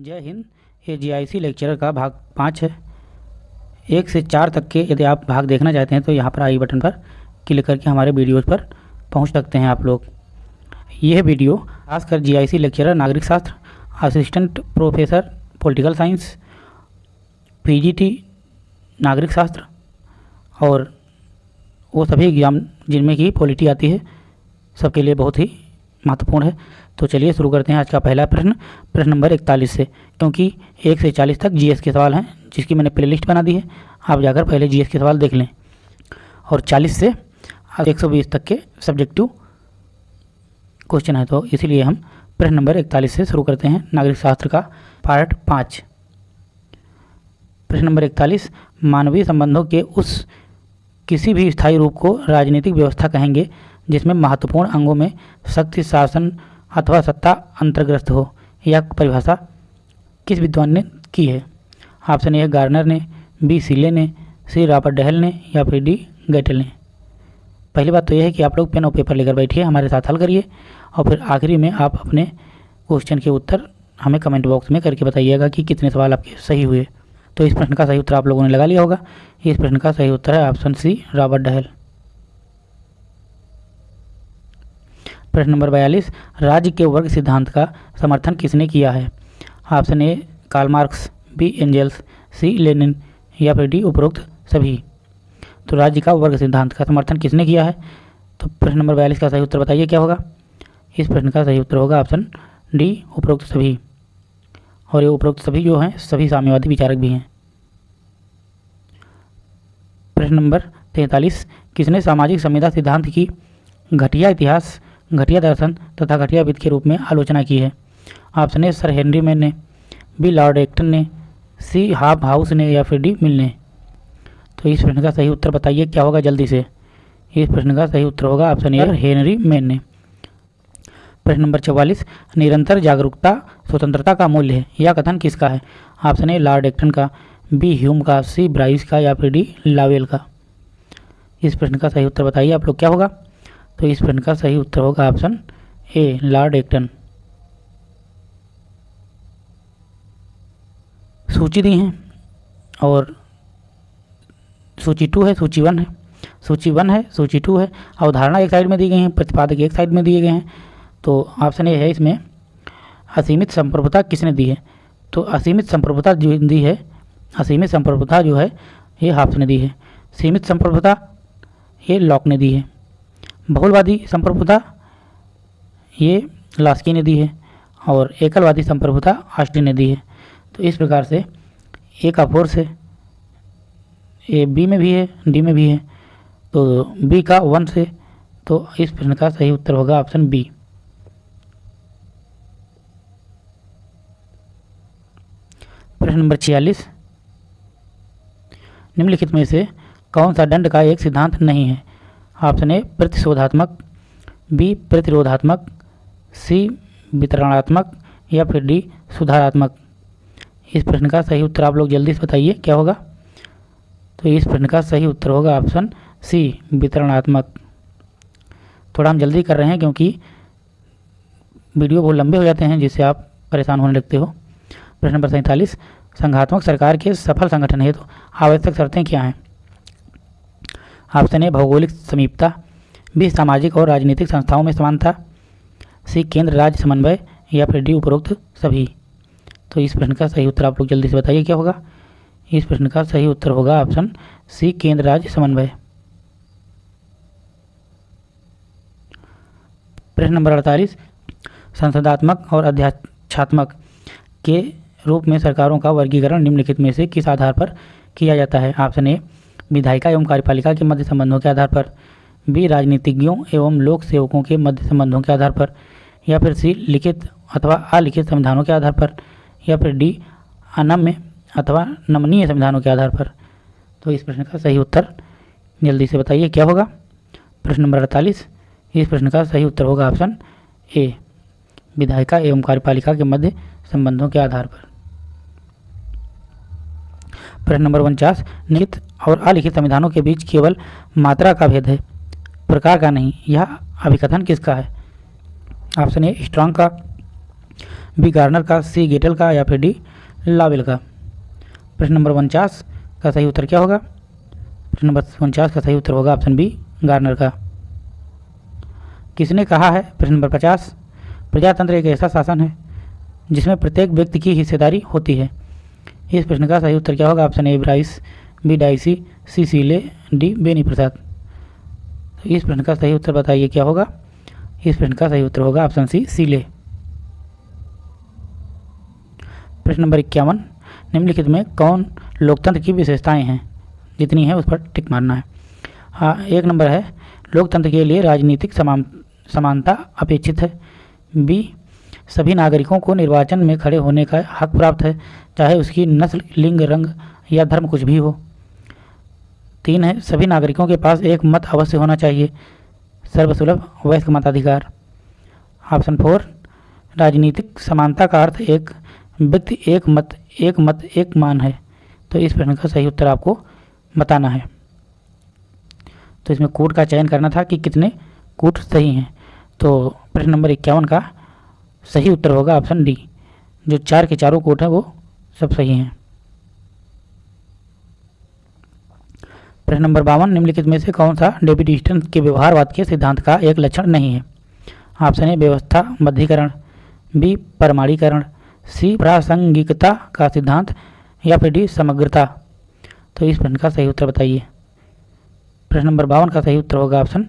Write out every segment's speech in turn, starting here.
जय हिंद। ये GIC lecturer का भाग पाँच है। एक से चार तक के यदि आप भाग देखना चाहते हैं तो यहाँ पर आई बटन पर क्लिक करके हमारे वीडियोज़ पर पहुँच सकते हैं आप लोग। यह वीडियो खासकर जीआईसी लेक्चरर नागरिक शास्त्र assistant professor political science PGT नागरिक शास्त्र और वो सभी एग्ज़ाम जिनमें की पॉलिटी आती है, सबके लिए बहुत ही महत्वपूर्ण है। तो चलिए शुरू करते हैं आज का पहला प्रश्न प्रश्न नंबर इकतालीस से। क्योंकि एक से चालीस तक जीएस के सवाल हैं, जिसकी मैंने प्लेलिस्ट बना दी है। आप जाकर पहले जीएस के सवाल देख लें। और चालीस से एक सौ बीस तक के सब्जेक्टिव क्वेश्चन है। तो इसीलिए हम प्रश्न नंबर इकतालीस से शुरू करते हैं, नागरिक शास्त्र का पार्ट पाँच। प्रश्न नंबर इकतालीस, मानवीय संबंधों के उस किसी भी स्थायी रूप को राजनीतिक व्यवस्था कहेंगे जिसमें महत्वपूर्ण अंगों में शक्ति शासन अथवा सत्ता अंतर्ग्रस्त हो। यह परिभाषा किस विद्वान ने की है? ऑप्शन ए, गार्नर ने, बी, सीले ने, सी, रॉबर्ट डहल ने या फिर डी, गैटल ने। पहली बात तो यह है कि आप लोग पेन और पेपर लेकर बैठिए, हमारे साथ हल करिए और फिर आखिरी में आप अपने क्वेश्चन के उत्तर हमें कमेंट बॉक्स में करके बताइएगा कि कितने सवाल आपके सही हुए। तो इस प्रश्न का सही उत्तर आप लोगों ने लगा लिया होगा। इस प्रश्न का सही उत्तर है ऑप्शन सी, रॉबर्ट डहल। प्रश्न नंबर बयालीस, राज्य के वर्ग सिद्धांत का समर्थन किसने किया है? Option A Karl Marx B Engels C Lenin या फिर डी उपरोक्त सभी। तो राज्य का वर्ग सिद्धांत का समर्थन किसने किया है? तो प्रश्न नंबर बयालीस का सही उत्तर बताइए, क्या होगा? इस प्रश्न का सही उत्तर होगा ऑप्शन डी उपरोक्त सभी। और ये उपरोक्त सभी जो हैं, सभी साम्यवादी विचारक भी हैं। प्रश्न नंबर तैंतालीस, किसने सामाजिक संविदा सिद्धांत की घटिया इतिहास घटिया दर्शन तथा घटिया विद के रूप में आलोचना की है। Option A Sir Henry Maine ने बी लॉर्ड एक्टन ने सी हाफ़ हाउस ने या फिर डी मिल ने? तो इस प्रश्न का सही उत्तर बताइए क्या होगा जल्दी से? इस प्रश्न का सही उत्तर होगा ऑप्शन ए हेनरी मैन ने। प्रश्न नंबर चौवालीस निरंतर जागरूकता स्वतंत्रता का मूल्य है यह कथन किसका है? ऑप्शन ए लॉर्ड एक्टन का बी ह्यूम का सी ब्राइस का या फिर डी लावेल का? इस प्रश्न का सही उत्तर बताइए आप लोग क्या होगा? तो इस प्रश्न का सही उत्तर होगा ऑप्शन ए लॉर्ड एक्टन सूची दी हैं और सूची टू है, सूची वन है। सूची वन है, सूची टू है। अवधारणा एक साइड में दी गई है, प्रतिपादक एक साइड में दिए गए हैं। तो ऑप्शन ए है इसमें, असीमित संप्रभुता किसने दी है? तो असीमित संप्रभुता जो दी है, असीमित संप्रभुता जो है, ये हाफ़ ने दी है। सीमित संप्रभुता, ये लॉक ने दी है। बहुलवादी संप्रभुता, ये लास्की ने दी है और एकलवादी संप्रभुता आष्टी ने दी है। तो इस प्रकार से ए का फोर्स है ए बी में भी है डी में भी है। तो बी का वन से तो इस प्रश्न का सही उत्तर होगा ऑप्शन बी प्रश्न नंबर छियालीस। निम्नलिखित में से कौन सा दंड का एक सिद्धांत नहीं है? ऑप्शन ए प्रतिशोधात्मक, बी प्रतिरोधात्मक, सी वितरणात्मक या फिर डी सुधारात्मक। इस प्रश्न का सही उत्तर आप लोग जल्दी से बताइए, क्या होगा? तो इस प्रश्न का सही उत्तर होगा ऑप्शन सी, वितरणात्मक। थोड़ा हम जल्दी कर रहे हैं क्योंकि वीडियो बहुत लंबे हो जाते हैं जिससे आप परेशान होने लगते हो। प्रश्न नंबर सैंतालीस, संघात्मक सरकार के सफल संगठन हेतु तो आवश्यक शर्तें क्या हैं? ऑप्शन ए भौगोलिक समीपता बी सामाजिक और राजनीतिक संस्थाओं में समानता सी केंद्र, राज्य समन्वय या फिर डी उपरोक्त सभी। तो इस प्रश्न का सही उत्तर आप लोग जल्दी से बताइए, क्या होगा? इस प्रश्न का सही उत्तर होगा ऑप्शन सी, केंद्र, राज्य समन्वय। प्रश्न नंबर अड़तालीस, संसदात्मक और अध्याक्षात्मक के रूप में सरकारों का वर्गीकरण निम्नलिखित में से किस आधार पर किया जाता है? ऑप्शन ए विधायिका एवं कार्यपालिका के मध्य संबंधों के आधार पर बी राजनीतिज्ञों एवं लोक सेवकों के मध्य संबंधों के आधार पर, या फिर सी लिखित अथवा अलिखित संविधानों के आधार पर, या फिर डी अनम्य अथवा नमनीय संविधानों के आधार पर। तो इस प्रश्न का सही उत्तर जल्दी से बताइए, क्या होगा? प्रश्न नंबर अड़तालीस। इस प्रश्न का सही उत्तर होगा ऑप्शन ए, विधायिका एवं कार्यपालिका के मध्य संबंधों के आधार पर। प्रश्न नंबर उनचास, निहित और अलिखित संविधानों के बीच केवल मात्रा का भेद है, प्रकार का नहीं, यह अभिकथन किसका है? ऑप्शन ए स्ट्रांग का, बी गार्नर का, सी गेटल का, या फिर डी लावेल का। प्रश्न नंबर उनचास का सही उत्तर क्या होगा? प्रश्न नंबर उनचास का सही उत्तर होगा ऑप्शन बी, गार्नर का। किसने कहा है? प्रश्न नंबर पचास, प्रजातंत्र एक ऐसा शासन है जिसमें प्रत्येक व्यक्ति की हिस्सेदारी होती है। इस प्रश्न का सही उत्तर क्या होगा? Option A, Bryce, B, Dicey, C, Seeley, D, Beni Prasad. तो इस प्रश्न का सही उत्तर बताइए, क्या होगा? इस प्रश्न का सही उत्तर होगा ऑप्शन सी, सीले। प्रश्न नंबर इक्यावन, निम्नलिखित में कौन लोकतंत्र की विशेषताएँ हैं? जितनी है उस पर टिक मारना है। हाँ एक नंबर है, लोकतंत्र के लिए राजनीतिक समान, समानता अपेक्षित है। बी सभी नागरिकों को निर्वाचन में खड़े होने का हक प्राप्त है, चाहे उसकी नस्ल, लिंग, रंग या धर्म कुछ भी हो। तीन है, सभी नागरिकों के पास एक मत अवश्य होना चाहिए। सर्वसुलभ वयस्क मताधिकार। ऑप्शन फोर, राजनीतिक समानता का अर्थ एक व्यक्ति एक मत एक मत एक मान है। तो इस प्रश्न का सही उत्तर आपको बताना है। तो इसमें कूट का चयन करना था कि कितने कूट सही हैं। तो प्रश्न नंबर इक्यावन का सही उत्तर होगा ऑप्शन डी जो चार के चारों कोट हैं, वो सब सही हैं। प्रश्न नंबर बावन, निम्नलिखित में से कौन सा डेविड ईस्टर्न के व्यवहारवाद के सिद्धांत का एक लक्षण नहीं है? ऑप्शन ए व्यवस्था, मध्यीकरण। बी परमाणीकरण। सी प्रासंगिकता का सिद्धांत या फिर डी समग्रता। तो इस प्रश्न का सही उत्तर बताइए। प्रश्न नंबर बावन का सही उत्तर होगा ऑप्शन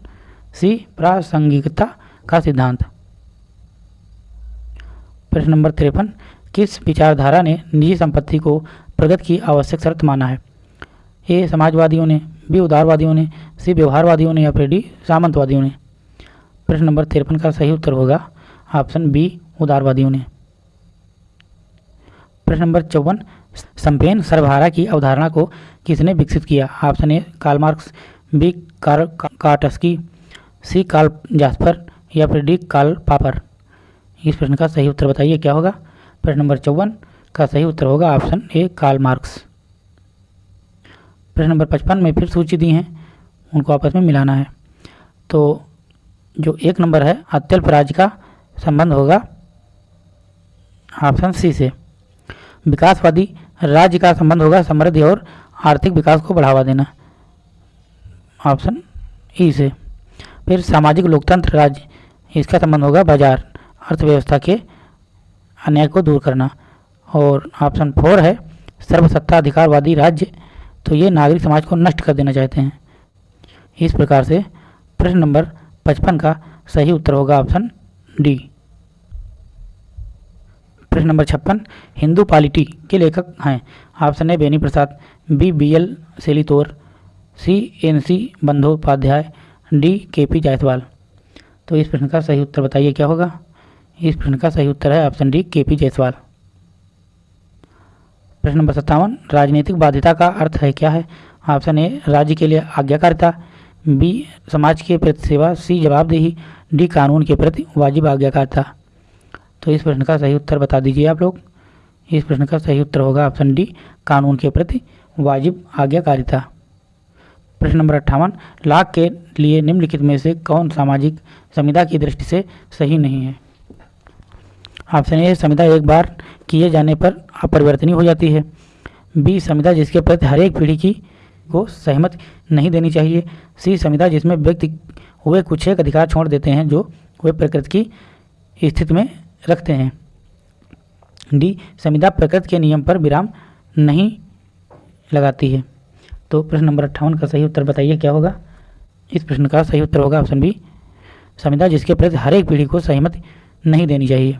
सी प्रासंगिकता का सिद्धांत। प्रश्न नंबर तिरपन, किस विचारधारा ने निजी संपत्ति को प्रगति की आवश्यक शर्त माना है? ए, समाजवादियों ने, बी, उदारवादियों ने, सी, व्यवहारवादियों ने या फिर डी, सामंतवादियों ने? प्रश्न नंबर तिरपन का सही उत्तर होगा ऑप्शन बी, उदारवादियों ने। प्रश्न नंबर चौवन, संपेन सर्वहारा की अवधारणा को किसने विकसित किया? Option A, Karl Marx, B Karl Kautsky C, Karl Jasper या फिर डी, कार्ल पापर इस प्रश्न का सही उत्तर बताइए, क्या होगा? प्रश्न नंबर चौवन का सही उत्तर होगा ऑप्शन ए कार्ल मार्क्स प्रश्न नंबर पचपन में फिर सूची दी हैं, उनको आपस में मिलाना है। तो जो एक नंबर है, अत्यल्प राज्य का संबंध होगा ऑप्शन सी से। विकासवादी राज्य का संबंध होगा समृद्धि और आर्थिक विकास को बढ़ावा देना, ऑप्शन ई से। फिर सामाजिक लोकतंत्र राज्य, इसका संबंध होगा बाज़ार। अर्थव्यवस्था के अन्याय को दूर करना। और ऑप्शन फोर है सर्वसत्ता अधिकारवादी राज्य। तो ये नागरिक समाज को नष्ट कर देना चाहते हैं। इस प्रकार से प्रश्न नंबर पचपन का सही उत्तर होगा ऑप्शन डी। प्रश्न नंबर छप्पन, हिंदू पॉलिटी के लेखक हैं। Option A Beni Prasad B B L Saletore, C, N C Bandopadhyay, D K P Jayaswal. तो इस प्रश्न का सही उत्तर बताइए, क्या होगा? इस प्रश्न का सही उत्तर है option D K P Jayaswal. प्रश्न नंबर सत्तावन, राजनीतिक बाध्यता का अर्थ है क्या है? ऑप्शन ए, राज्य के लिए आज्ञाकारिता। बी, समाज के प्रति सेवा। सी, जवाबदेही। डी, कानून के प्रति वाजिब आज्ञाकारिता। तो इस प्रश्न का सही उत्तर बता दीजिए आप लोग। इस प्रश्न का सही उत्तर होगा ऑप्शन डी, कानून के प्रति वाजिब आज्ञाकारिता। प्रश्न नंबर अट्ठावन, लाख के लिए निम्नलिखित में से कौन सामाजिक संविदा की दृष्टि से सही नहीं है? ऑप्शन ए संविदा एक बार किए जाने पर अपरिवर्तनीय हो जाती है। बी संविदा जिसके प्रति हर एक पीढ़ी की को सहमत नहीं देनी चाहिए। सी संविदा जिसमें व्यक्ति हुए कुछ एक अधिकार छोड़ देते हैं जो वे प्रकृति की स्थिति में रखते हैं। डी संविदा प्रकृति के नियम पर विराम नहीं लगाती है। तो प्रश्न नंबर अट्ठावन का सही उत्तर बताइए, क्या होगा? इस प्रश्न का सही उत्तर होगा ऑप्शन बी संविदा जिसके प्रति हर एक पीढ़ी को सहमति नहीं देनी चाहिए।